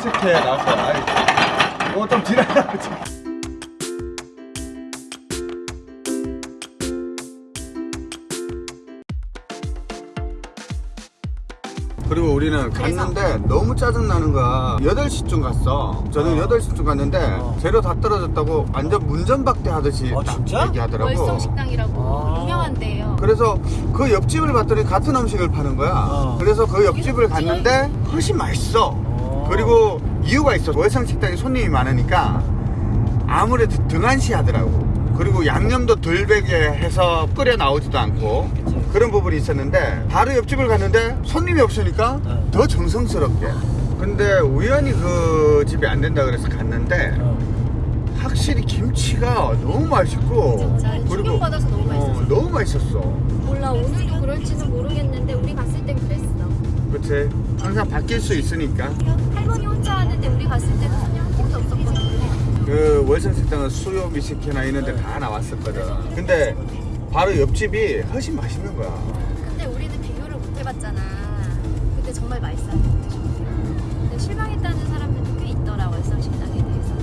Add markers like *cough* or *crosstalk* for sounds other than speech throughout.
월성식회 나왔어요. 아이, 이거 좀 지나가. 그리고 우리는 갔는데 너무 짜증나는 거야 8시쯤 갔어 저는 어. 8시쯤 갔는데 어. 재료 다 떨어졌다고 완전 문전박대 하듯이 어, 딱 진짜? 얘기하더라고 월성식당이라고 아. 유명한 데예요. 그래서 그 옆집을 봤더니 같은 음식을 파는 거야 어. 그래서 그 옆집을 갔는데 훨씬 맛있어 어. 그리고 이유가 있어 월성 식당에 손님이 많으니까 아무래도 등한시 하더라고 그리고 양념도 덜 배게 해서 끓여 나오지도 않고 그치. 그런 부분이 있었는데 바로 옆집을 갔는데 손님이 없으니까 어. 더 정성스럽게 근데 우연히 그 집이 안 된다 그래서 갔는데 어. 확실히 김치가 너무 맛있고 진짜 충격받아서 너무 맛있었어. 너무 맛있었어 몰라 오늘도 그럴지는 모르겠는데 우리 갔을 땐 그랬어. 그치 항상 바뀔 수 있으니까 할머니 혼자 하는데 우리 갔을 때는 손님 한 명도 없었거든. 그 월성식당은 수요 미식회나 이런 데 다 나왔었거든 근데 바로 옆집이 훨씬 맛있는 거야 근데 우리는 비교를 못 해봤잖아. 근데 정말 맛있어요. 근데 실망했다는 사람들도 꽤 있더라 월성식당에 대해서.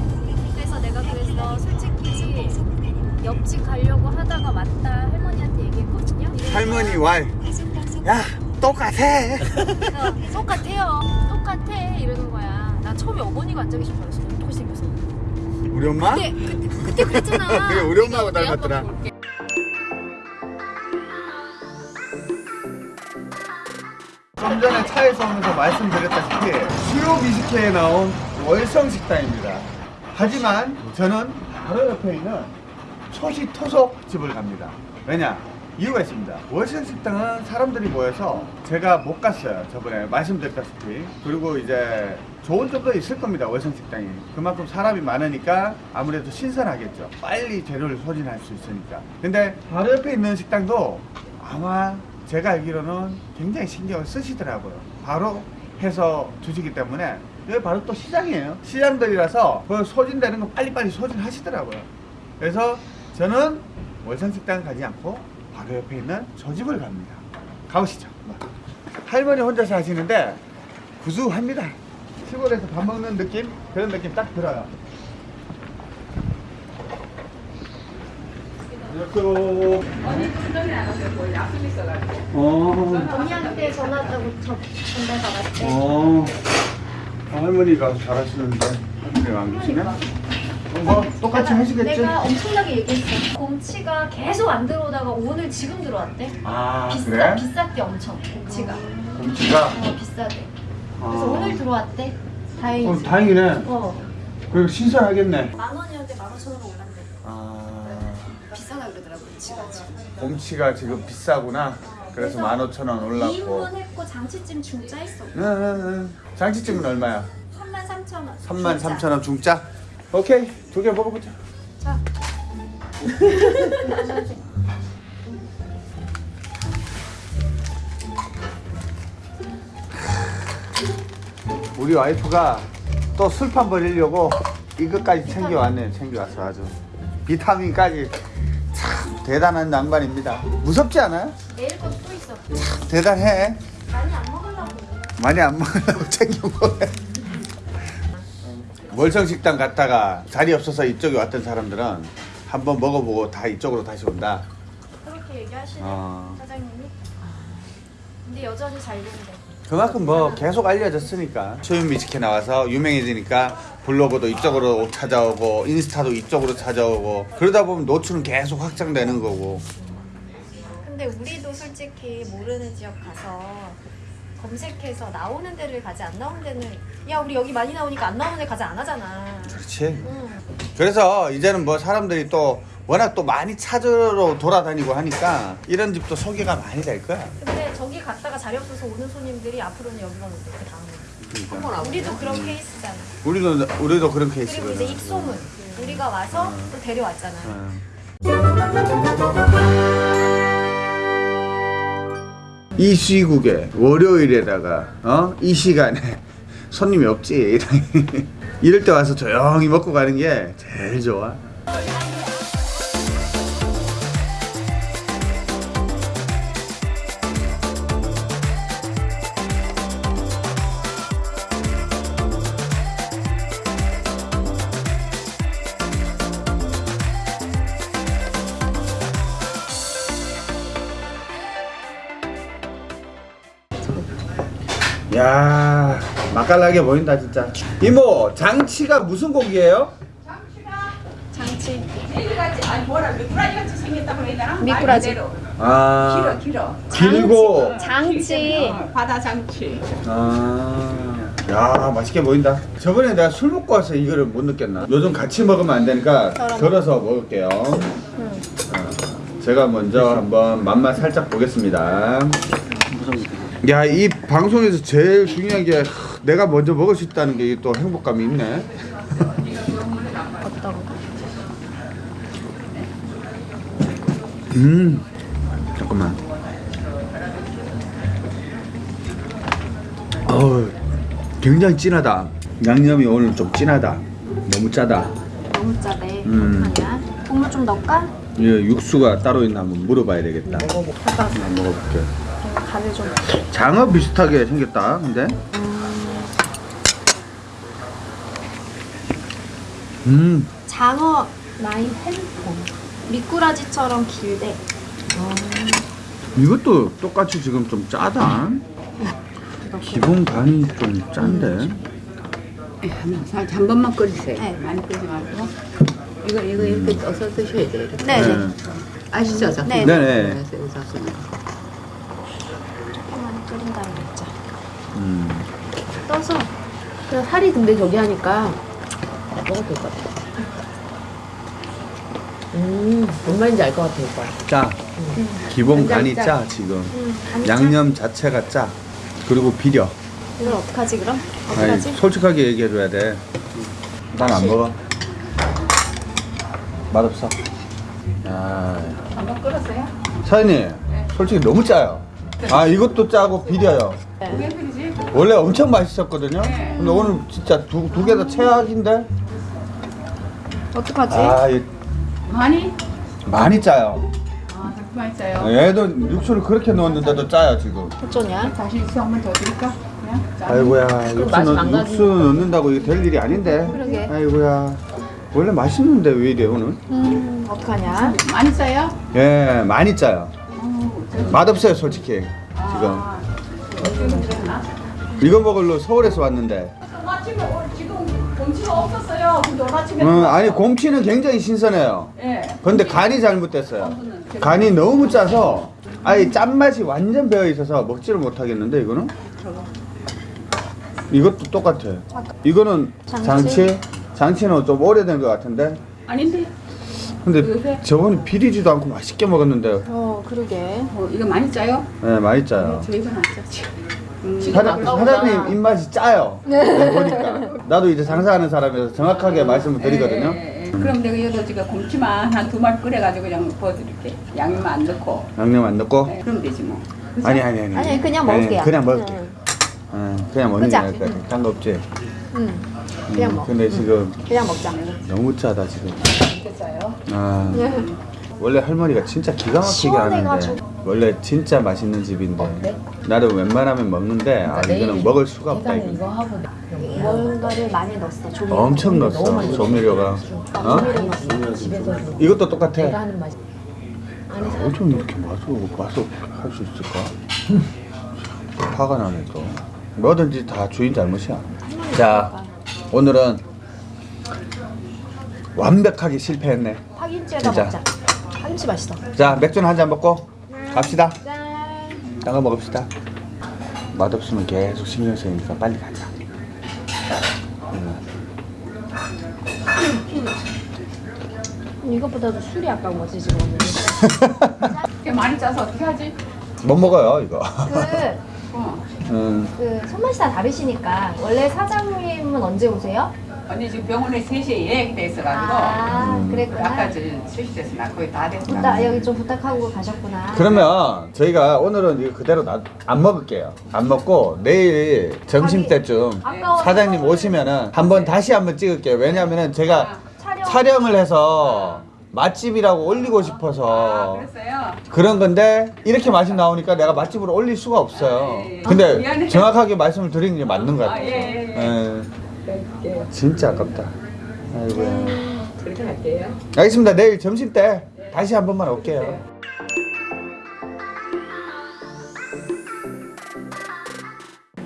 그래서 내가 그래서 솔직히 옆집 가려고 하다가 맞다 할머니한테 얘기했거든요. 할머니 왈야 똑같아 어, 똑같아요. 똑같아 이러는 거야. 나 처음에 어머니가 앉아 계신 줄 알았어. 어떻게 생겨서. 우리 엄마? 그때 그때, 그때 그랬잖아. *laughs* 그래, 우리 엄마하고 닮았더라. 좀 전에 차에서 오면서 말씀드렸다시피 수요 미식회에 나온 월성 식당입니다 하지만 저는 바로 옆에 있는 초식 토속 집을 갑니다 왜냐? 이유가 있습니다. 월성식당은 사람들이 모여서 제가 못 갔어요. 저번에 말씀드렸다시피. 그리고 이제 좋은 점도 있을 겁니다 월성식당이. 그만큼 사람이 많으니까 아무래도 신선하겠죠. 빨리 재료를 소진할 수 있으니까. 근데 바로 옆에 있는 식당도 아마 제가 알기로는 굉장히 신경을 쓰시더라고요. 바로 해서 주시기 때문에. 여기 바로 또 시장이에요. 시장들이라서 그 소진되는 거 빨리빨리 소진하시더라고요. 그래서 저는 월성식당 가지 않고 바로 옆에 있는 저 집을 갑니다. 가보시죠. 할머니 혼자서 하시는데 구수합니다. 시골에서 밥 먹는 느낌? 그런 느낌 딱 들어요. 안녕하세요. 어, 언니한테 전화하고 저 전달 받았대. 어, 할머니가 잘하시는데 할머니가 안 계시네? 어, 뭐 똑같이 하시겠지? 내가 엄청나게 얘기했어. 곰치가 계속 안 들어오다가 오늘 지금 들어왔대. 아 비싸 그래? 비쌌대 엄청 곰치가. 곰치가? 어 비싸대. 그래서 아. 오늘 들어왔대. 다행이지. 어, 다행이네. 어. 그리고 신선하겠네. 만 원이었는데 만 오천 원으로 올랐대. 아, 비싸다 그러더라고 곰치가 지금. 곰치가 지금 비싸구나. 그래서 15,000원 올랐고. 2인분 했고 장치찜 중짜 했어. 응, 응, 응. 장치찜은 얼마야? 3만 3천 원. 33,000원 중짜? 오케이. 두 개 먹어보자. 자. *laughs* 우리 와이프가 또 술판 버리려고 이것까지 챙겨왔네. 챙겨왔어 아주. 비타민까지 참 대단한 양반입니다. 무섭지 않아요? 내일 것도 또 있어. 대단해. 많이 안 먹으려고. 많이 안 먹으려고 *laughs* 챙겨 먹어요. 월성식당 갔다가 자리 없어서 이쪽에 왔던 사람들은 한번 먹어보고 다 이쪽으로 다시 온다. 그렇게 얘기하시네 어. 사장님이. 근데 여전히 잘 된대. 그만큼 뭐 계속 알려졌으니까 미식회 나와서 유명해지니까 블로그도 이쪽으로 찾아오고 인스타도 이쪽으로 찾아오고 그러다 보면 노출은 계속 확장되는 거고 근데 우리도 솔직히 모르는 지역 가서 검색해서 나오는 데를 가지 안 나오는 데는 야 우리 여기 많이 나오니까 안 나오는 데 가지 안 하잖아. 그렇지 응. 그래서 이제는 뭐 사람들이 또 워낙 또 많이 찾으러 돌아다니고 하니까 이런 집도 소개가 많이 될 거야 근데 저기 갔다가 자리 없어서 오는 손님들이 앞으로는 여기만 온대 그 다음에. 그러니까. 우리도 그런 케이스잖아. 우리도 우리도 그런 그리고 케이스거든 이제 입소문 우리가 와서 또 데려왔잖아. 이 시국에 월요일에다가 어? 이 시간에 *laughs* 손님이 없지 *laughs* 이럴 때 와서 조용히 먹고 가는 게 제일 좋아 야 맛깔나게 보인다 진짜. 이모 장치가 무슨 고기예요? 장치 매일같이 아니 뭐라 미꾸라지 같이 생겼다고 해야 되나? 미꾸라지. 아 길어 길어 길고. 장치 어, 바다 장치 아, 야 맛있게 보인다. 저번에 내가 술 먹고 와서 이거를 못 느꼈나? 요즘 같이 먹으면 안 되니까 덜어. 덜어서 먹을게요. 응. 어, 제가 먼저 한번 맛만 살짝 보겠습니다. 야, 이 방송에서 제일 중요한 게 하, 내가 먼저 먹을 수 있다는 게 또 행복감이 있네. 어떤 거? 음, 잠깐만. 어우, 굉장히 진하다. 양념이 오늘 좀 진하다. 너무 짜다. 너무 짜네 음. 국물 좀 넣을까? 이 육수가 따로 있나 한번 물어봐야 되겠다. 잠깐 한번 먹어볼게. 간을 좀 장어 비슷하게 생겼다. 근데. 음, 장어 라인 햄콘 미꾸라지처럼 길대 이것도 똑같이 지금 좀 짜다. 기본 간이 좀 짠데. 예, 한, 번만 끓이세요 네. 많이 끓이지 말고 이거 이거 이렇게 떠서 드셔야 돼요 이렇게 네, 네. 네. 아시죠? 저? 네. 네 네. 그래서 여기서 그냥 조금만 끓인 다음에 먹자 음. 떠서 그냥 살이 근데 저기 하니까 먹어도 될 것 같아 음, 뭔 말인지 알 것 같아 오빠 짜. 기본 간장이 간이 짜. 짜 지금. 음. 양념 자체가 짜. 그리고 비려. 이걸 어떡하지 그럼? 아니, 어떡하지? 솔직하게 얘기해줘야 돼. 난 안 먹어. 맛없어. 야, 한번 끓었어요? 사장님, 솔직히 너무 짜요. 아, 이것도 짜고 비려요. 왜 끓이지? 원래 엄청 맛있었거든요. 네. 근데 오늘 진짜 두 두 개 다 최악인데. 어떡하지? 아, 이 많이? 많이 짜요. 아, 자꾸 많이 짜요 얘도 육수를 그렇게 넣었는데도 짜요 지금. 어쩌냐? 다시 육수 한 번 더 드릴까? 그냥? 짜. 아이고야, 육수, 맛이 넣, 망가지니까. 육수 넣는다고 이게 될 일이 아닌데. 그러게. 아이고야, 원래 맛있는데 왜 이래 오늘? 음 어떡하냐? 많이 짜요? 예, 많이 짜요. 어, 저- 맛없어요 솔직히 지금. 아, 어쩌면 그랬나? 이거 먹으러 서울에서 왔는데. 아침에 오늘 지금 곰치가 없었어요. 근데 아침에 음, 아니 곰치는 굉장히 신선해요. 예. 근데 간이 잘못됐어요. 간이 너무 짜서 아예 짠맛이 완전 배어 있어서 먹지를 못하겠는데 이거는? 이것도 똑같아. 이거는 장치? 장치? 장치는 좀 오래된 것 같은데. 아닌데. 근데 요새? 저번에 비리지도 않고 맛있게 먹었는데. 어 그러게 어, 이거 많이 짜요? 네, 많이 짜요. 저희가 안 짜지. 음, 사장, 사장 님 입맛이 짜요. 네, 보니까. 나도 이제 장사하는 사람이라서 정확하게 말씀을 드리거든요. 예, 예, 예. 그럼 내가 지금 곰치만 한 두 마리 끓여가지고 그냥 부어드릴게. 양념 안 넣고. 양념 안 넣고. 예, 그럼 되지 뭐. 그죠? 아니 아니 아니. 아니 그냥 먹을게요 그냥 먹을게. 응, 응, 그냥 먹는 게? 나을 것 같아. 딴거 없지. 응. 그냥 음, 먹 근데 지금 그냥 먹자 뭐. 너무 짜다 지금. 짜요. 아, 응. 원래 할머니가 진짜 기가 막히게 하는데. 원래 진짜 맛있는 집인데 나도 웬만하면 먹는데 아 이거는 먹을 수가 없다 이거. 하고 뭔가를 많이 넣었어 조미 엄청 넣었어 조미료가. 어? 이것도 똑같아. 하는 맛이. 어쩜 이렇게 맛을 맛을 할수 있을까? *laughs* 화가 나네 또. 뭐든지 다 주인 잘못이야. 자, 오늘은 완벽하게 실패했네. 진짜. 먹자 파김치 맛있어 자, 맥주는 한 잔 먹고 갑시다. 짠 딴거 먹읍시다. 맛없으면 계속 신경 쓰니까 빨리 가자. 이것보다도 술이 아까운 거지 지금 *laughs* 이렇게 많이 짜서 어떻게 하지? 못 먹어요 이거. 그, 어. *laughs* 음, 그 손맛이 다 다르시니까 원래 사장님은 언제 오세요? 언니 지금 병원에 3시에 예약이 돼 있어가지고. 아 음. 그랬구나 아까 저 3시 돼서 나 거의 다 됐어. 나 여기 좀 부탁하고 가셨구나 그러면 저희가 오늘은 이거 그대로 놔- 안 먹을게요. 안 먹고 내일 점심 때쯤 사장님 오시면은 한번 다시 한번 찍을게요. 왜냐면은 제가 촬영 촬영 을 해서 맛집이라고 올리고 아, 싶어서 그랬어요? 그런 건데 이렇게 맛이 나오니까 내가 맛집으로 올릴 수가 없어요. 아, 예, 예. 근데 미안해요. 정확하게 말씀을 드리는 게 맞는 것 아, 같아요. 예, 예, 예. 예, 그럴게요. 진짜 아깝다. 아이고야. 그렇게 할게요. 알겠습니다. 내일 점심 때 다시 한 번만 올게요.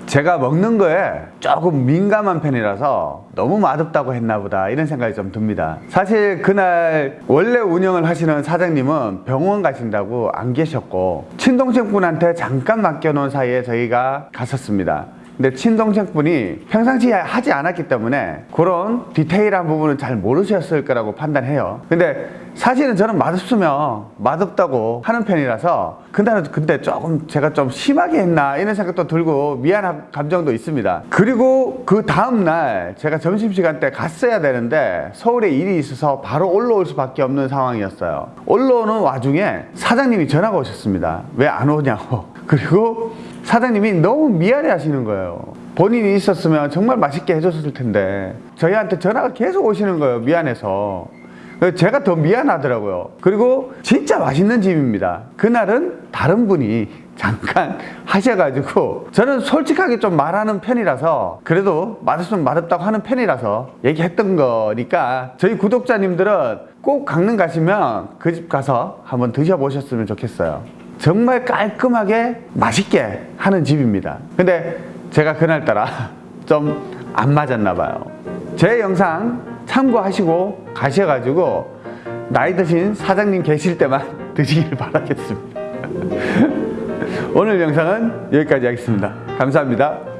제가 먹는 거에 조금 민감한 편이라서 너무 맛없다고 했나 보다 이런 생각이 좀 듭니다. 사실 그날 원래 운영을 하시는 사장님은 병원 가신다고 안 계셨고 친동생분한테 잠깐 맡겨놓은 사이에 저희가 갔었습니다. 근데 친동생분이 평상시에 하지 않았기 때문에 그런 디테일한 부분은 잘 모르셨을 거라고 판단해요. 근데 사실은 저는 맛없으면 맛없다고 하는 편이라서 그날은 근데 조금 제가 좀 심하게 했나 이런 생각도 들고 미안한 감정도 있습니다. 그리고 그 다음날 제가 점심시간 때 갔어야 되는데 서울에 일이 있어서 바로 올라올 수밖에 없는 상황이었어요. 올라오는 와중에 사장님이 전화가 오셨습니다. 왜 안 오냐고. *laughs* 그리고 사장님이 너무 미안해 하시는 거예요. 본인이 있었으면 정말 맛있게 해줬을 텐데 저희한테 전화가 계속 오시는 거예요. 미안해서. 제가 더 미안하더라고요. 그리고 진짜 맛있는 집입니다. 그날은 다른 분이 잠깐 *laughs* 하셔가지고 저는 솔직하게 좀 말하는 편이라서 그래도 맛없으면 맛없다고 하는 편이라서 얘기했던 거니까 저희 구독자님들은 꼭 강릉 가시면 그 집 가서 한번 드셔보셨으면 좋겠어요. 정말 깔끔하게 맛있게 하는 집입니다. 근데 제가 그날따라 *laughs* 좀 안 맞았나 봐요. 제 영상 참고하시고 가셔가지고 나이 드신 사장님 계실 때만 *laughs* 드시길 바라겠습니다. *laughs* 오늘 영상은 여기까지 하겠습니다. 감사합니다.